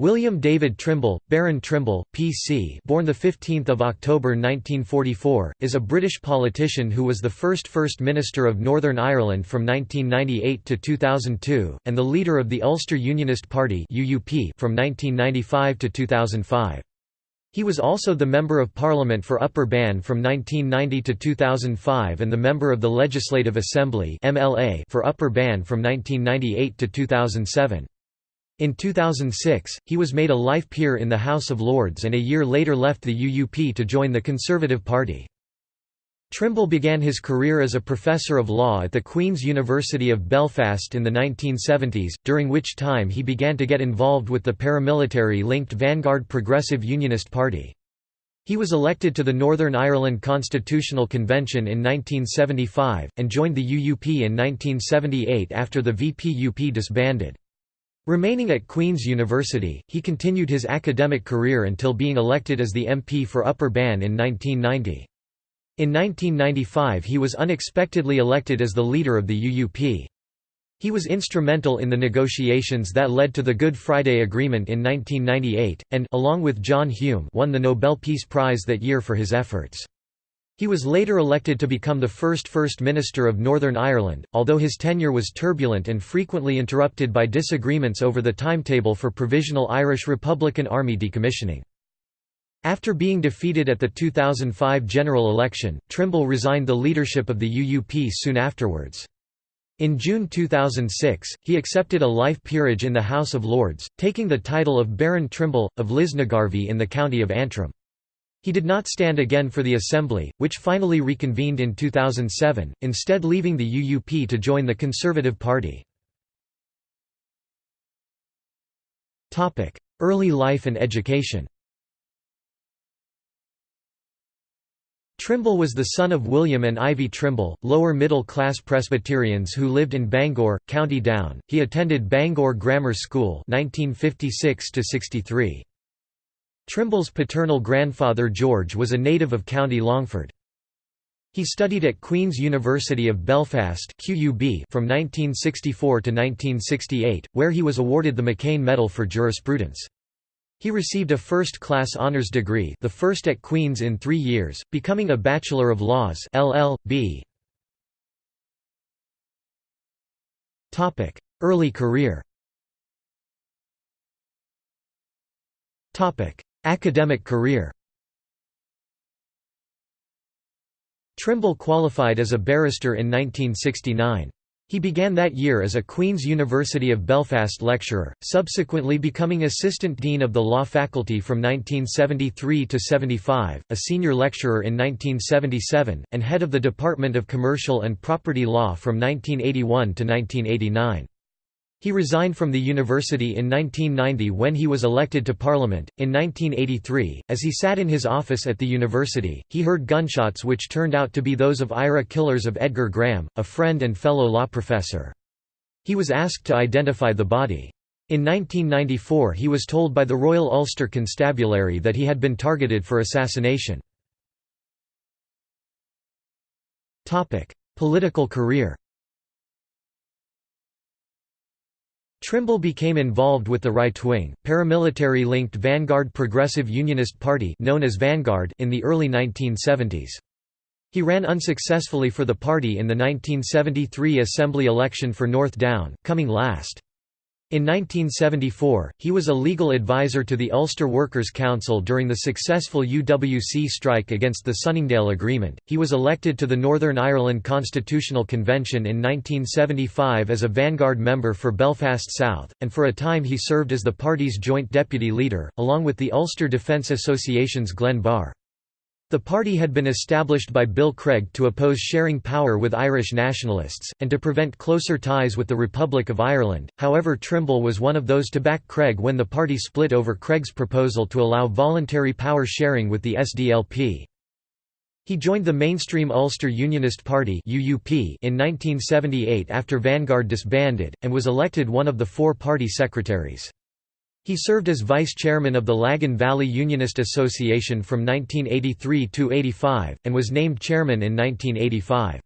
William David Trimble, Baron Trimble, P.C. born 15 October 1944, is a British politician who was the first First Minister of Northern Ireland from 1998 to 2002, and the leader of the Ulster Unionist Party (UUP) from 1995 to 2005. He was also the Member of Parliament for Upper Bann from 1990 to 2005 and the Member of the Legislative Assembly (MLA) for Upper Bann from 1998 to 2007. In 2006, he was made a life peer in the House of Lords and a year later left the UUP to join the Conservative Party. Trimble began his career as a professor of law at the Queen's University of Belfast in the 1970s, during which time he began to get involved with the paramilitary-linked Vanguard Progressive Unionist Party. He was elected to the Northern Ireland Constitutional Convention in 1975, and joined the UUP in 1978 after the VPUP disbanded. Remaining at Queen's University, he continued his academic career until being elected as the MP for Upper Bann in 1990. In 1995 he was unexpectedly elected as the leader of the UUP. He was instrumental in the negotiations that led to the Good Friday Agreement in 1998, and along with John Hume won the Nobel Peace Prize that year for his efforts. He was later elected to become the first First Minister of Northern Ireland, although his tenure was turbulent and frequently interrupted by disagreements over the timetable for Provisional Irish Republican Army decommissioning. After being defeated at the 2005 general election, Trimble resigned the leadership of the UUP soon afterwards. In June 2006, he accepted a life peerage in the House of Lords, taking the title of Baron Trimble, of Lisnagarvey in the county of Antrim. He did not stand again for the Assembly, which finally reconvened in 2007, instead leaving the UUP to join the Conservative Party. Early life and education Trimble was the son of William and Ivy Trimble, lower middle class Presbyterians who lived in Bangor, County Down. He attended Bangor Grammar School 1956 63. Trimble's paternal grandfather George was a native of County Longford. He studied at Queen's University of Belfast QUB from 1964 to 1968, where he was awarded the McKane Medal for Jurisprudence. He received a first-class honours degree the first at Queen's in three years, becoming a Bachelor of Laws LL.B. Early career Academic career Trimble qualified as a barrister in 1969. He began that year as a Queen's University of Belfast lecturer, subsequently becoming Assistant Dean of the Law Faculty from 1973 to 75, a senior lecturer in 1977, and head of the Department of Commercial and Property Law from 1981 to 1989. He resigned from the university in 1990 when he was elected to Parliament. In 1983, as he sat in his office at the university, he heard gunshots which turned out to be those of IRA killers of Edgar Graham, a friend and fellow law professor. He was asked to identify the body. In 1994 he was told by the Royal Ulster Constabulary that he had been targeted for assassination. Political career Trimble became involved with the right-wing, paramilitary-linked Vanguard Progressive Unionist Party known as Vanguard in the early 1970s. He ran unsuccessfully for the party in the 1973 Assembly election for North Down, coming last. In 1974, he was a legal advisor to the Ulster Workers' Council during the successful UWC strike against the Sunningdale Agreement. He was elected to the Northern Ireland Constitutional Convention in 1975 as a vanguard member for Belfast South, and for a time he served as the party's joint deputy leader, along with the Ulster Defence Association's Glenn Barr. The party had been established by Bill Craig to oppose sharing power with Irish nationalists, and to prevent closer ties with the Republic of Ireland, however Trimble was one of those to back Craig when the party split over Craig's proposal to allow voluntary power sharing with the SDLP. He joined the mainstream Ulster Unionist Party in 1978 after Vanguard disbanded, and was elected one of the four party secretaries. He served as vice chairman of the Lagan Valley Unionist Association from 1983 to 85, and was named chairman in 1985.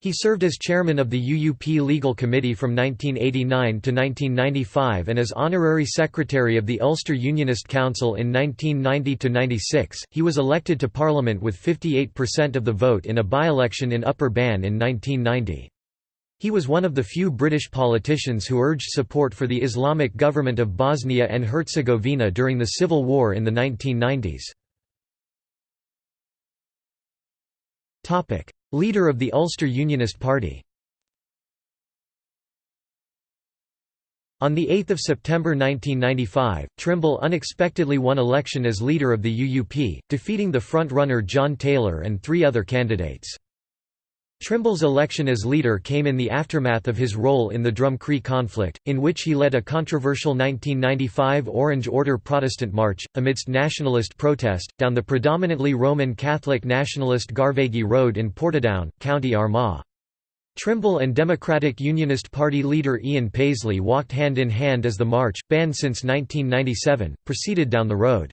He served as chairman of the UUP Legal Committee from 1989 to 1995 and as honorary secretary of the Ulster Unionist Council in 1990 to 96. He was elected to Parliament with 58% of the vote in a by-election in Upper Bann in 1990. He was one of the few British politicians who urged support for the Islamic government of Bosnia and Herzegovina during the civil war in the 1990s. Leader of the Ulster Unionist Party On 8 September 1995, Trimble unexpectedly won election as leader of the UUP, defeating the front-runner John Taylor and three other candidates. Trimble's election as leader came in the aftermath of his role in the Drumcree conflict, in which he led a controversial 1995 Orange Order Protestant march, amidst nationalist protest, down the predominantly Roman Catholic nationalist Garvaghy Road in Portadown, County Armagh. Trimble and Democratic Unionist Party leader Ian Paisley walked hand in hand as the march, banned since 1997, proceeded down the road.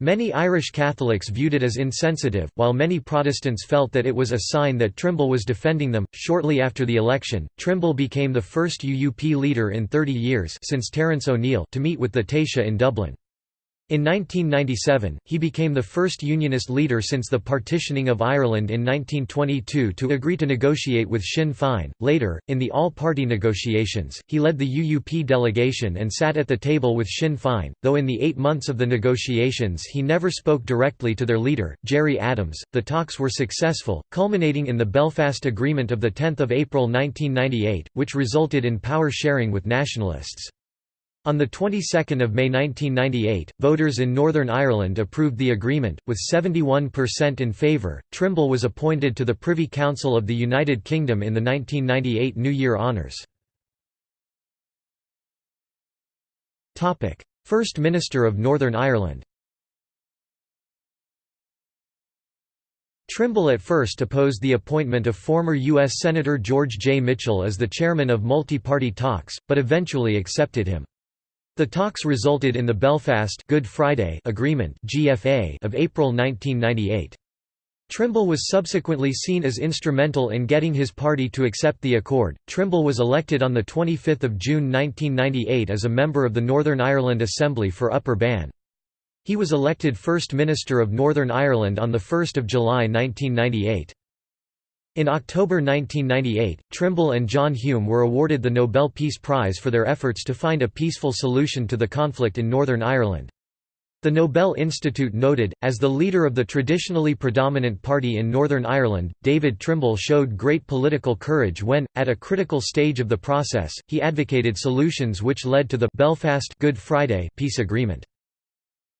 Many Irish Catholics viewed it as insensitive, while many Protestants felt that it was a sign that Trimble was defending them. Shortly after the election, Trimble became the first UUP leader in 30 years since Terence O'Neill to meet with the Taoiseach in Dublin. In 1997, he became the first Unionist leader since the partitioning of Ireland in 1922 to agree to negotiate with Sinn Féin. Later, in the all party negotiations, he led the UUP delegation and sat at the table with Sinn Féin, though in the eight months of the negotiations he never spoke directly to their leader, Gerry Adams. The talks were successful, culminating in the Belfast Agreement of 10 April 1998, which resulted in power sharing with nationalists. On the 22nd of May 1998, voters in Northern Ireland approved the agreement, with 71% in favour. Trimble was appointed to the Privy Council of the United Kingdom in the 1998 New Year Honours. Topic: First Minister of Northern Ireland. Trimble at first opposed the appointment of former U.S. Senator George J. Mitchell as the chairman of multi-party talks, but eventually accepted him. The talks resulted in the Belfast Good Friday Agreement (GFA) of April 1998. Trimble was subsequently seen as instrumental in getting his party to accept the accord. Trimble was elected on the 25th of June 1998 as a member of the Northern Ireland Assembly for Upper Bann. He was elected First Minister of Northern Ireland on the 1st of July 1998. In October 1998, Trimble and John Hume were awarded the Nobel Peace Prize for their efforts to find a peaceful solution to the conflict in Northern Ireland. The Nobel Institute noted, as the leader of the traditionally predominant party in Northern Ireland, David Trimble showed great political courage when, at a critical stage of the process, he advocated solutions which led to the Belfast Good Friday peace agreement.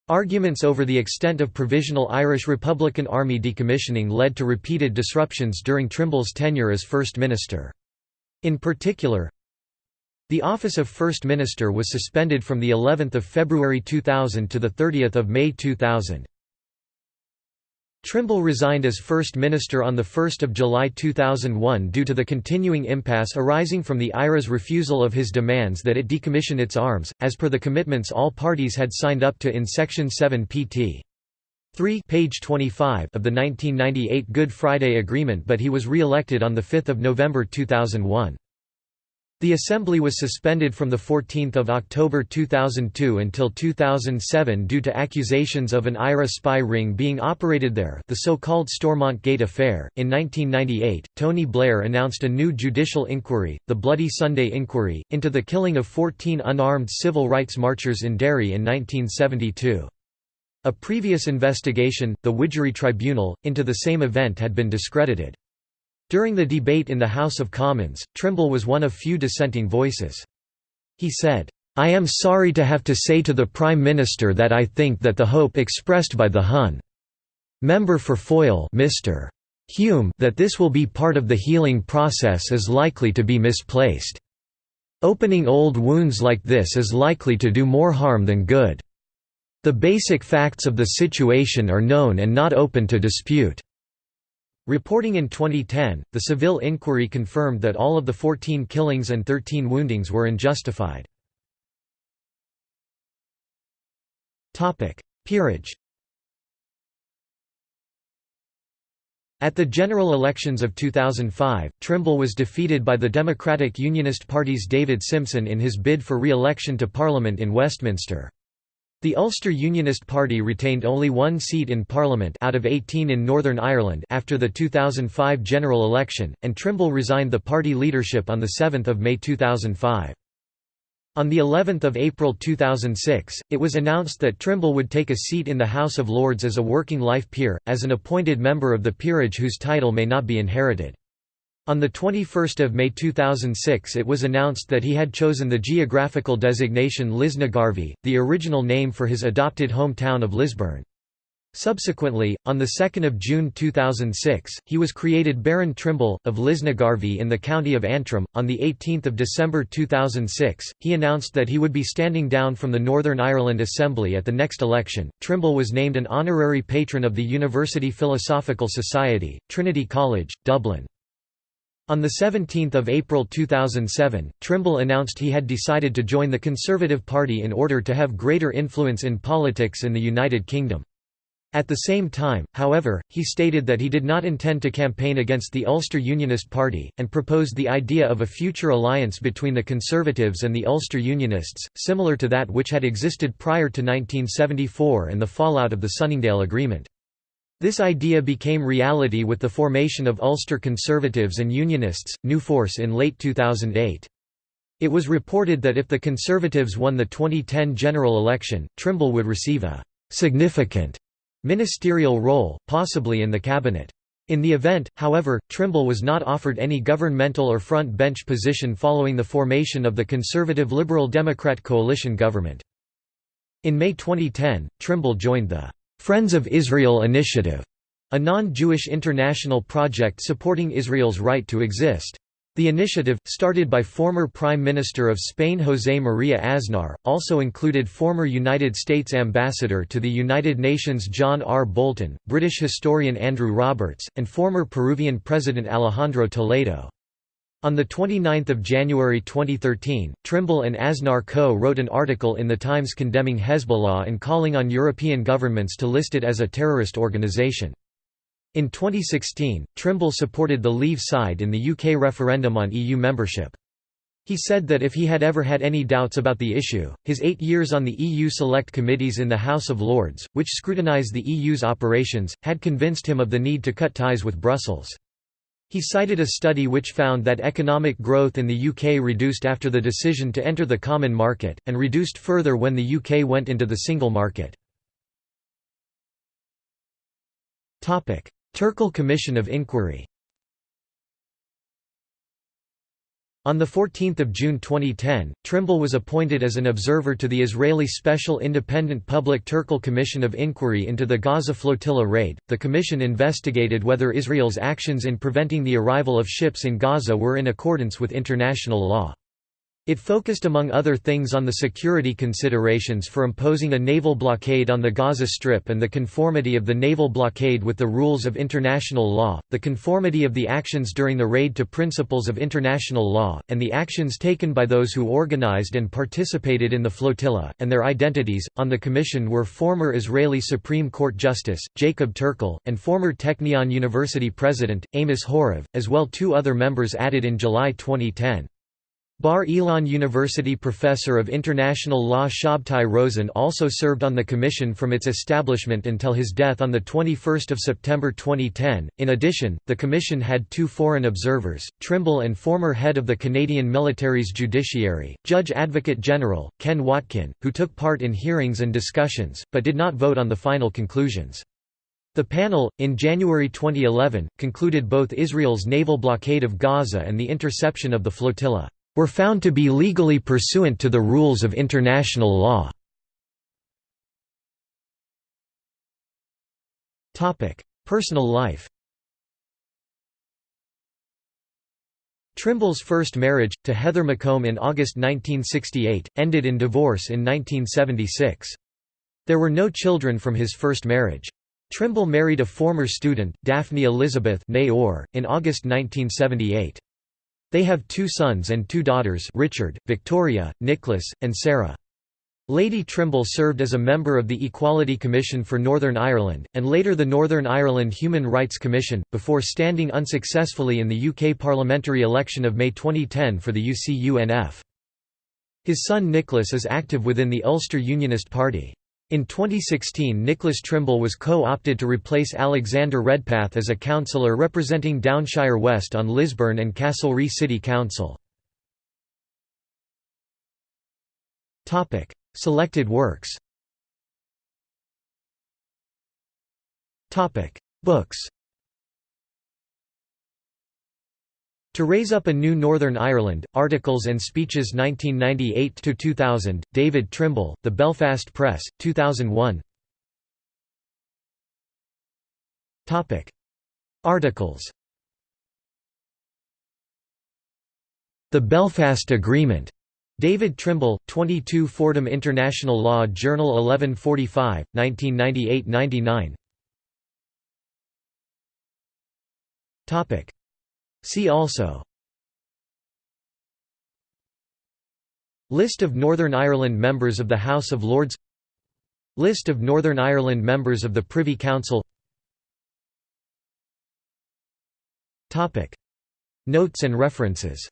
Arguments over the extent of Provisional Irish Republican Army decommissioning led to repeated disruptions during Trimble's tenure as First Minister. In particular, the office of First Minister was suspended from the 11th of February 2000 to the 30th of May 2000. Trimble resigned as First Minister on 1 July 2001 due to the continuing impasse arising from the IRA's refusal of his demands that it decommission its arms, as per the commitments all parties had signed up to in Section 7 pt. 3 page 25 of the 1998 Good Friday Agreement but he was re-elected on 5 November 2001. The assembly was suspended from 14 October 2002 until 2007 due to accusations of an IRA spy ring being operated there the so-called Stormont Gate affair. In 1998, Tony Blair announced a new judicial inquiry, the Bloody Sunday Inquiry, into the killing of 14 unarmed civil rights marchers in Derry in 1972. A previous investigation, the Widgery Tribunal, into the same event had been discredited. During the debate in the House of Commons, Trimble was one of few dissenting voices. He said, "'I am sorry to have to say to the Prime Minister that I think that the hope expressed by the Hun. Member for Foyle Mr. Hume that this will be part of the healing process is likely to be misplaced. Opening old wounds like this is likely to do more harm than good. The basic facts of the situation are known and not open to dispute. Reporting in 2010, the Saville inquiry confirmed that all of the 14 killings and 13 woundings were unjustified. Peerage At the general elections of 2005, Trimble was defeated by the Democratic Unionist Party's David Simpson in his bid for re-election to Parliament in Westminster. The Ulster Unionist Party retained only one seat in Parliament out of 18 in Northern Ireland after the 2005 general election, and Trimble resigned the party leadership on 7 May 2005. On the 11th of April 2006, it was announced that Trimble would take a seat in the House of Lords as a working life peer, as an appointed member of the peerage whose title may not be inherited. On 21 May 2006 it was announced that he had chosen the geographical designation Lisnagarvey, the original name for his adopted hometown of Lisburn. Subsequently, on 2 June 2006, he was created Baron Trimble, of Lisnagarvey in the county of Antrim. On 18 December 2006, he announced that he would be standing down from the Northern Ireland Assembly at the next election. Trimble was named an honorary patron of the University Philosophical Society, Trinity College, Dublin. On 17 April 2007, Trimble announced he had decided to join the Conservative Party in order to have greater influence in politics in the United Kingdom. At the same time, however, he stated that he did not intend to campaign against the Ulster Unionist Party, and proposed the idea of a future alliance between the Conservatives and the Ulster Unionists, similar to that which had existed prior to 1974 and the fallout of the Sunningdale Agreement. This idea became reality with the formation of Ulster Conservatives and Unionists, New Force in late 2008. It was reported that if the Conservatives won the 2010 general election, Trimble would receive a «significant» ministerial role, possibly in the cabinet. In the event, however, Trimble was not offered any governmental or front bench position following the formation of the Conservative Liberal Democrat coalition government. In May 2010, Trimble joined the Friends of Israel Initiative, a non-Jewish international project supporting Israel's right to exist. The initiative, started by former Prime Minister of Spain José María Aznar, also included former United States Ambassador to the United Nations John R. Bolton, British historian Andrew Roberts, and former Peruvian President Alejandro Toledo. On 29 January 2013, Trimble and Aznar co-wrote an article in The Times condemning Hezbollah and calling on European governments to list it as a terrorist organization. In 2016, Trimble supported the Leave side in the UK referendum on EU membership. He said that if he had ever had any doubts about the issue, his eight years on the EU select committees in the House of Lords, which scrutinise the EU's operations, had convinced him of the need to cut ties with Brussels. He cited a study which found that economic growth in the UK reduced after the decision to enter the common market, and reduced further when the UK went into the single market. Turkel Commission of Inquiry On 14 June 2010, Trimble was appointed as an observer to the Israeli Special Independent Public Turkel Commission of Inquiry into the Gaza flotilla raid. The commission investigated whether Israel's actions in preventing the arrival of ships in Gaza were in accordance with international law. It focused among other things on the security considerations for imposing a naval blockade on the Gaza Strip and the conformity of the naval blockade with the rules of international law, the conformity of the actions during the raid to principles of international law, and the actions taken by those who organized and participated in the flotilla, and their identities. On the commission were former Israeli Supreme Court Justice, Jacob Turkel, and former Technion University President, Amos Horev, as well two other members added in July 2010. Bar Ilan University professor of international law Shabtai Rosen also served on the commission from its establishment until his death on 21 September 2010. In addition, the commission had two foreign observers, Trimble and former head of the Canadian military's judiciary, Judge Advocate General, Ken Watkin, who took part in hearings and discussions, but did not vote on the final conclusions. The panel, in January 2011, concluded both Israel's naval blockade of Gaza and the interception of the flotilla were found to be legally pursuant to the rules of international law. Personal life Trimble's first marriage, to Heather McComb in August 1968, ended in divorce in 1976. There were no children from his first marriage. Trimble married a former student, Daphne Elizabeth in August 1978. They have two sons and two daughters Richard, Victoria, Nicholas, and Sarah. Lady Trimble served as a member of the Equality Commission for Northern Ireland, and later the Northern Ireland Human Rights Commission, before standing unsuccessfully in the UK parliamentary election of May 2010 for the UCUNF. His son Nicholas is active within the Ulster Unionist Party. In 2016 Nicholas Trimble was co-opted to replace Alexander Redpath as a councillor representing Downshire West on Lisburn and Castlereagh City Council. Selected works. Books To Raise Up a New Northern Ireland, Articles and Speeches 1998–2000, David Trimble, The Belfast Press, 2001 Articles. The Belfast Agreement. David Trimble, 22 Fordham International Law Journal 1145, 1998–99 See also. List of Northern Ireland members of the House of Lords. List of Northern Ireland members of the Privy Council. Notes and references.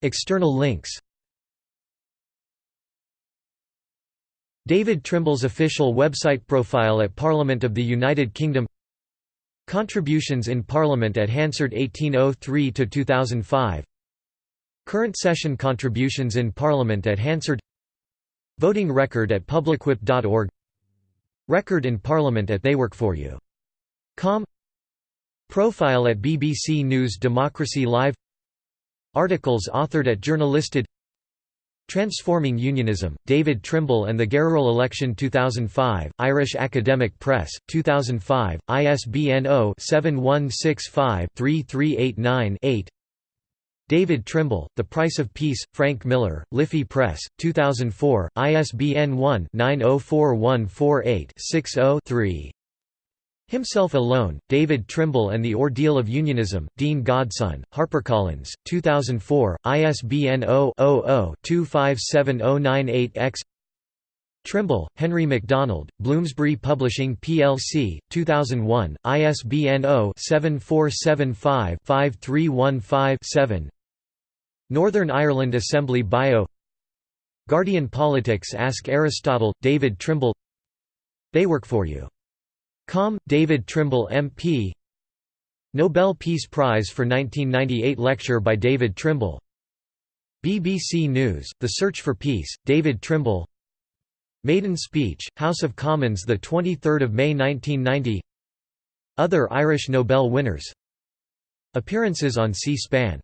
External links. David Trimble's official website profile at Parliament of the United Kingdom Contributions in Parliament at Hansard 1803–2005 Current session contributions in Parliament at Hansard. Voting record at publicwhip.org Record in Parliament at theyworkforyou.com Profile at BBC News Democracy Live. Articles authored at Journalisted Transforming Unionism, David Trimble and the General Election 2005, Irish Academic Press, 2005, ISBN 0-7165-3389-8 David Trimble, The Price of Peace, Frank Millar, Liffey Press, 2004, ISBN 1-904148-60-3 Himself Alone, David Trimble and the Ordeal of Unionism, Dean Godson, HarperCollins, 2004, ISBN 0-00-257098-X Trimble, Henry MacDonald, Bloomsbury Publishing plc, 2001, ISBN 0-7475-5315-7 Northern Ireland Assembly Bio Guardian Politics Ask Aristotle, David Trimble They Work For You Com. David Trimble MP Nobel Peace Prize for 1998 lecture by David Trimble. BBC News, The Search for Peace, David Trimble. Maiden Speech, House of Commons 23 May 1990 Other Irish Nobel winners. Appearances on C-SPAN